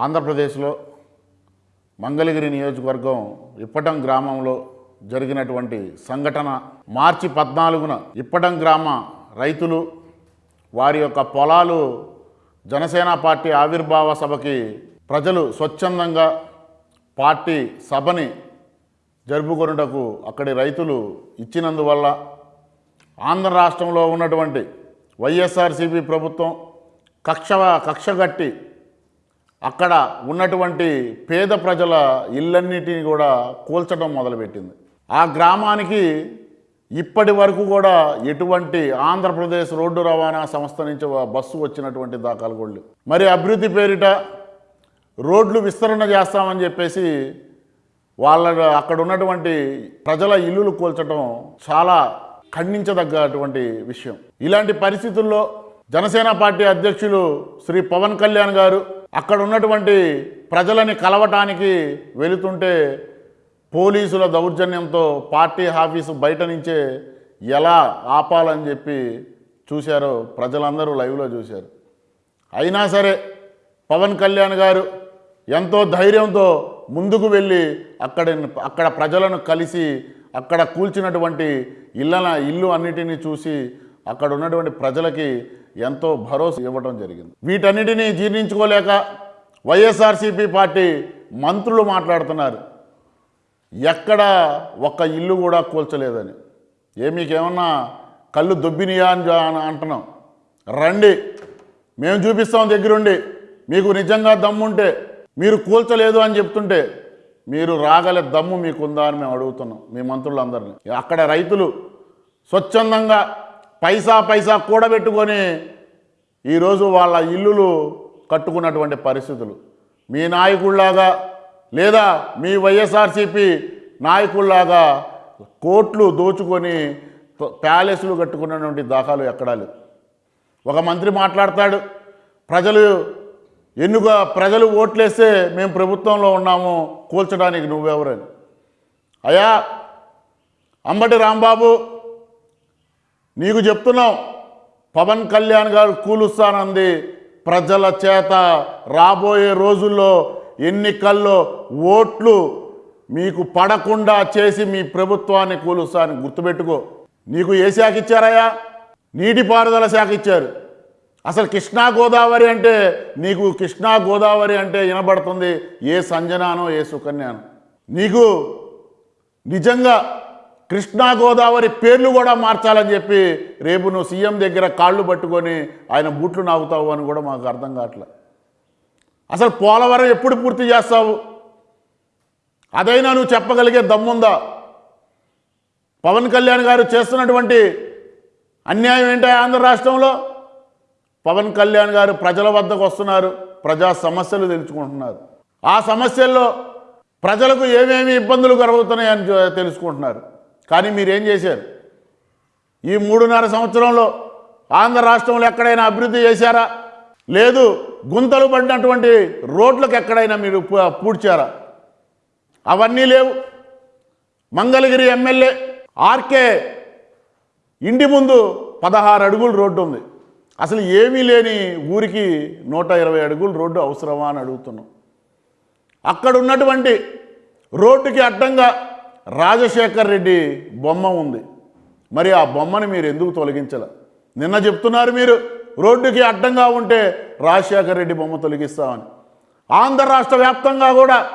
ఆంధ్రప్రదేశ్లో మంగళగిరి నియోజకవర్గం ఇప్పటం గ్రామంలో జరిగినటువంటి సంఘటన మార్చి పద్నాలుగున ఇప్పటం గ్రామ రైతులు వారి యొక్క పొలాలు జనసేన పార్టీ ఆవిర్భావ సభకి ప్రజలు స్వచ్ఛందంగా పార్టీ సభని జరుపుకొనుటకు అక్కడి రైతులు ఇచ్చినందువల్ల ఆంధ్ర రాష్ట్రంలో ఉన్నటువంటి వైఎస్ఆర్సీపీ ప్రభుత్వం కక్ష కక్షగట్టి అక్కడ ఉన్నటువంటి పేద ప్రజల ఇళ్ళన్నిటిని కూడా కూల్చడం మొదలుపెట్టింది. ఆ గ్రామానికి ఇప్పటి వరకు కూడా ఎటువంటి ఆంధ్రప్రదేశ్ రోడ్డు రవాణా సంస్థ నుంచి బస్సు వచ్చినటువంటి దాఖలు కూడా మరి అభివృద్ధి పేరిట రోడ్లు విస్తరణ చేస్తామని చెప్పేసి వాళ్ళ అక్కడ ఉన్నటువంటి ప్రజల ఇల్లులు కూల్చడం చాలా ఖండించదగ్గటువంటి విషయం. ఇలాంటి పరిస్థితుల్లో జనసేన పార్టీ అధ్యక్షులు శ్రీ పవన్ కళ్యాణ్ గారు అక్కడ ఉన్నటువంటి ప్రజలని కలవటానికి వెళుతుంటే పోలీసుల దౌర్జన్యంతో పార్టీ ఆఫీసు బయట నుంచే ఎలా ఆపాలని చెప్పి చూశారో ప్రజలందరూ లైవ్లో చూశారు. అయినా సరే పవన్ కళ్యాణ్ గారు ఎంతో ధైర్యంతో ముందుకు వెళ్ళి అక్కడ అక్కడ ప్రజలను కలిసి అక్కడ కూల్చినటువంటి ఇళ్ళన ఇల్లు అన్నిటినీ చూసి అక్కడ ఉన్నటువంటి ప్రజలకి ఎంతో భరోసా ఇవ్వడం జరిగింది. వీటన్నిటినీ జీర్ణించుకోలేక వైఎస్ఆర్సీపీ పార్టీ మంత్రులు మాట్లాడుతున్నారు. ఎక్కడ ఒక్క ఇల్లు కూడా కూల్చలేదని. ఏ మీకేమన్నా కళ్ళు దొబ్బినియా అని అని అంటున్నాం. రండి మేము చూపిస్తాం దగ్గరుండి. మీకు నిజంగా దమ్ముంటే మీరు కూల్చలేదు అని చెప్తుంటే మీరు రాగల దమ్ము మీకుందా అని మేము అడుగుతున్నాం మీ మంత్రులందరినీ. అక్కడ రైతులు స్వచ్ఛందంగా పైసా పైసా కూడబెట్టుకొని ఈరోజు వాళ్ళ ఇల్లులు కట్టుకున్నటువంటి పరిస్థితులు. మీ నాయకుల్లాగా లేదా మీ వైఎస్ఆర్సీపీ నాయకుల్లాగా కోట్లు దోచుకొని ప్యాలెస్లు కట్టుకున్నటువంటి దాఖలు ఎక్కడా లేవు. ఒక మంత్రి మాట్లాడతాడు ప్రజలు ఎన్నుక ప్రజలు ఓట్లేస్తే మేము ప్రభుత్వంలో ఉన్నాము కూల్చడానికి నువ్వెవరని. అయ్యా అంబటి రాంబాబు నీకు చెప్తున్నాం. పవన్ కళ్యాణ్ గారు కూలుస్తానంది. ప్రజల చేత రాబోయే రోజుల్లో ఎన్నికల్లో ఓట్లు మీకు పడకుండా చేసి మీ ప్రభుత్వాన్ని కూలుస్తాను గుర్తుపెట్టుకో. నీకు ఏ శాఖ ఇచ్చారయ్యా? నీటిపారుదల శాఖ ఇచ్చారు. అసలు కృష్ణా గోదావరి అంటే నీకు కృష్ణా గోదావరి అంటే వినబడుతుంది. ఏ సంజనానో ఏ సుకన్యానో. నీకు నిజంగా కృష్ణా గోదావరి పేర్లు కూడా మార్చాలని చెప్పి రేపు నువ్వు సీఎం దగ్గర కాళ్ళు పట్టుకొని ఆయన బూట్లు నాగుతావు అని కూడా మాకు అర్థం కావట్లే. అసలు పోలవరం ఎప్పుడు పూర్తి చేస్తావు? అదైనా నువ్వు చెప్పగలిగే దమ్ముందా? పవన్ కళ్యాణ్ గారు చేస్తున్నటువంటి అన్యాయం ఏంటో ఆంధ్ర రాష్ట్రంలో? పవన్ కళ్యాణ్ గారు ప్రజల వద్దకు వస్తున్నారు ప్రజా సమస్యలు తెలుసుకుంటున్నారు. ఆ సమస్యల్లో ప్రజలకు ఏమేమి ఇబ్బందులు కలుగుతున్నాయని తెలుసుకుంటున్నారు. కానీ మీరేం చేశారు? ఈ మూడున్నర సంవత్సరంలో ఆంధ్ర రాష్ట్రంలో ఎక్కడైనా అభివృద్ధి చేశారా? లేదు గుంతలు పడినటువంటి రోడ్లకు ఎక్కడైనా మీరు పూ- పూడ్చారా? అవన్నీ లేవు. మంగళగిరి ఎమ్మెల్యే ఆర్కే ఇంటి ముందు పదహారు అడుగులు రోడ్డు ఉంది. అసలు ఏమీ లేని ఊరికి నూట ఇరవై అడుగులు రోడ్డు అవసరమా అని అడుగుతున్నాం. అక్కడ ఉన్నటువంటి రోడ్డుకి అడ్డంగా రాజశేఖర్ రెడ్డి బొమ్మ ఉంది. మరి ఆ బొమ్మని మీరు ఎందుకు తొలగించాల? నిన్న చెప్తున్నారు మీరు రోడ్డుకి అడ్డంగా ఉంటే రాజశేఖర్ రెడ్డి బొమ్మ తొలగిస్తామని. ఆంధ్ర రాష్ట్ర వ్యాప్తంగా కూడా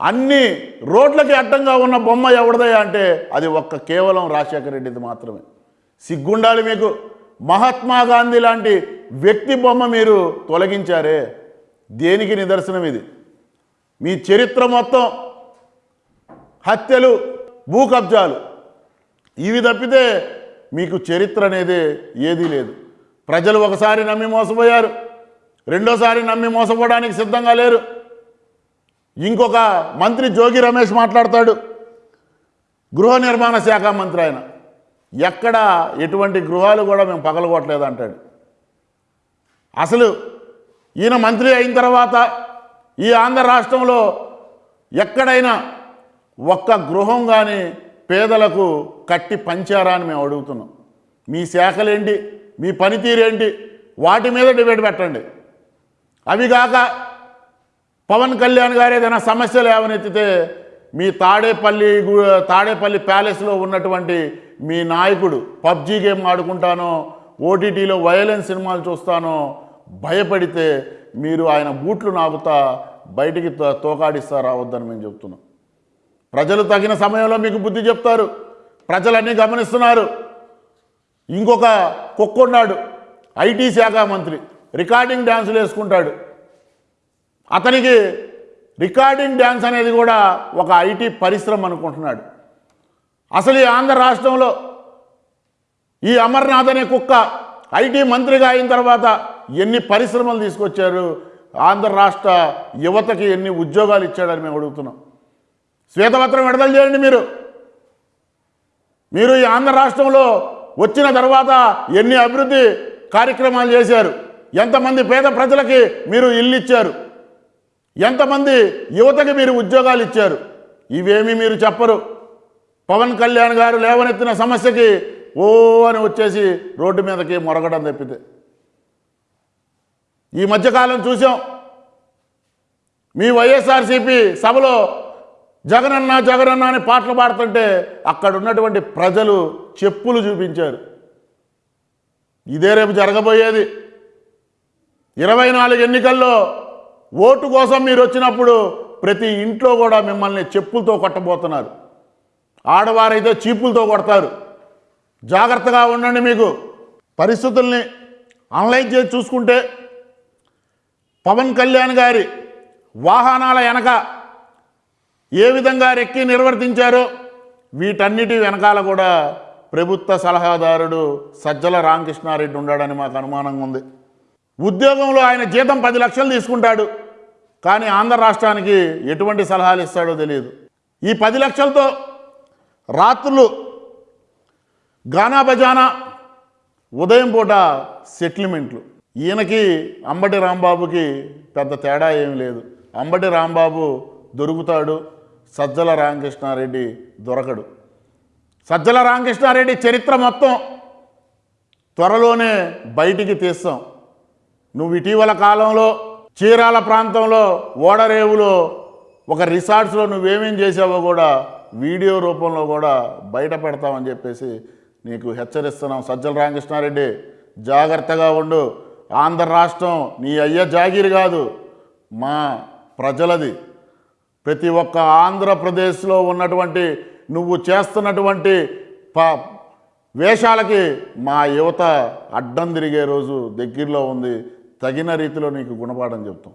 అన్ని రోడ్లకి అడ్డంగా ఉన్న బొమ్మ ఎవరిదయ్యా అంటే అది ఒక్క కేవలం రాజశేఖర రెడ్డిది మాత్రమే. సిగ్గుండాలి మీకు. మహాత్మా గాంధీ లాంటి వ్యక్తి బొమ్మ మీరు తొలగించారే. దేనికి నిదర్శనం ఇది? మీ చరిత్ర మొత్తం హత్యలు భూ కబ్జాలు. ఇవి తప్పితే మీకు చరిత్ర అనేది ఏదీ లేదు. ప్రజలు ఒకసారి నమ్మి మోసపోయారు. రెండోసారి నమ్మి మోసపోవడానికి సిద్ధంగా లేరు. ఇంకొక మంత్రి జోగి రమేష్ మాట్లాడతాడు. గృహ నిర్మాణ శాఖ మంత్రి ఆయన. ఎక్కడ ఎటువంటి గృహాలు కూడా మేము పగలగొట్టలేదు అంటాడు. అసలు ఈయన మంత్రి అయిన తర్వాత ఈ ఆంధ్ర రాష్ట్రంలో ఎక్కడైనా ఒక్క గృహం కానీ పేదలకు కట్టి పంచారా అని మేము అడుగుతున్నాం. మీ శాఖలేంటి? మీ పనితీరేంటి? వాటి మీద డిబేట్ పెట్టండి. అవి కాక పవన్ కళ్యాణ్ గారు ఏదైనా సమస్యలు ఏమనెత్తితే మీ తాడేపల్లి తాడేపల్లి ప్యాలెస్లో ఉన్నటువంటి మీ నాయకుడు పబ్జీ గేమ్ ఆడుకుంటానో ఓటీటీలో వయలెన్స్ సినిమాలు చూస్తానో భయపడితే మీరు ఆయన బూట్లు నాగుతా బయటికి తో- తోకాడిస్తా రావద్దని మేము చెప్తున్నాం. ప్రజలు తగిన సమయంలో మీకు బుద్ధి చెప్తారు. ప్రజలన్నీ గమనిస్తున్నారు. ఇంకొక కుక్కున్నాడు ఐటీ శాఖ మంత్రి. రికార్డింగ్ డ్యాన్సులు వేసుకుంటాడు. అతనికి రికార్డింగ్ డ్యాన్స్ అనేది కూడా ఒక ఐటీ పరిశ్రమ అనుకుంటున్నాడు. అసలు ఈ ఆంధ్ర రాష్ట్రంలో ఈ అమర్నాథ్ అనే కుక్క ఐటీ మంత్రిగా అయిన తర్వాత ఎన్ని పరిశ్రమలు తీసుకొచ్చారు? ఆంధ్ర రాష్ట్ర యువతకి ఎన్ని ఉద్యోగాలు ఇచ్చాడని మేము అడుగుతున్నాం. శ్వేతపత్రం విడుదల చేయండి మీరు. మీరు ఈ ఆంధ్ర రాష్ట్రంలో వచ్చిన తర్వాత ఎన్ని అభివృద్ధి కార్యక్రమాలు చేశారు? ఎంతమంది పేద ప్రజలకి మీరు ఇల్లు ఇచ్చారు? ఎంతమంది యువతకి మీరు ఉద్యోగాలు ఇచ్చారు? ఇవేమీ మీరు చెప్పరు. పవన్ కళ్యాణ్ గారు లేవనెత్తిన సమస్యకి ఓ అని వచ్చేసి రోడ్డు మీదకి మొరగడం తప్పితే. ఈ మధ్యకాలం చూసాం. మీ వైఎస్ఆర్సీపీ సభలో జగనన్న జగనన్న అని పాటలు పాడుతుంటే అక్కడ ఉన్నటువంటి ప్రజలు చెప్పులు చూపించారు. ఇదే రేపు జరగబోయేది. ఇరవై నాలుగు ఎన్నికల్లో ఓటు కోసం మీరు వచ్చినప్పుడు ప్రతి ఇంట్లో కూడా మిమ్మల్ని చెప్పులతో కొట్టబోతున్నారు. ఆడవారైతే చీపులతో కొడతారు. జాగ్రత్తగా ఉండండి మీకు. పరిస్థితుల్ని అనలైజ్ చేసి చూసుకుంటే పవన్ కళ్యాణ్ గారి వాహనాల వెనక ఏ విధంగా రెక్కి నిర్వర్తించారో వీటన్నిటి వెనకాల కూడా ప్రభుత్వ సలహాదారుడు సజ్జల రామకృష్ణారెడ్డి ఉన్నాడని మాకు అనుమానంగా ఉంది. ఉద్యోగంలో ఆయన జీతం పది లక్షలు తీసుకుంటాడు కానీ ఆంధ్ర రాష్ట్రానికి ఎటువంటి సలహాలు ఇస్తాడో తెలియదు. ఈ పది లక్షలతో రాత్రులు గానా బజానా ఉదయం పూట సెటిల్మెంట్లు. ఈయనకి అంబటి రాంబాబుకి పెద్ద తేడా ఏమీ లేదు. అంబటి రాంబాబు దొరుకుతాడు సజ్జల రామకృష్ణారెడ్డి దొరకడు. సజ్జల రామకృష్ణారెడ్డి చరిత్ర మొత్తం త్వరలోనే బయటికి తీస్తాం. నువ్వు ఇటీవల కాలంలో చీరాల ప్రాంతంలో ఓడరేవులో ఒక రిసార్ట్స్లో నువ్వేమేం చేసావో కూడా వీడియో రూపంలో కూడా బయట పెడతామని చెప్పేసి నీకు హెచ్చరిస్తున్నాం. సజ్జల రామకృష్ణారెడ్డి జాగ్రత్తగా ఉండు. ఆంధ్ర రాష్ట్రం నీ అయ్య జాగిరి కాదు మా ప్రజలది. ప్రతి ఒక్క ఆంధ్రప్రదేశ్లో ఉన్నటువంటి నువ్వు చేస్తున్నటువంటి ప వేషాలకి మా యువత అడ్డం తిరిగే రోజు దగ్గరలో ఉంది. తగిన రీతిలో నీకు గుణపాఠం చెప్తాం.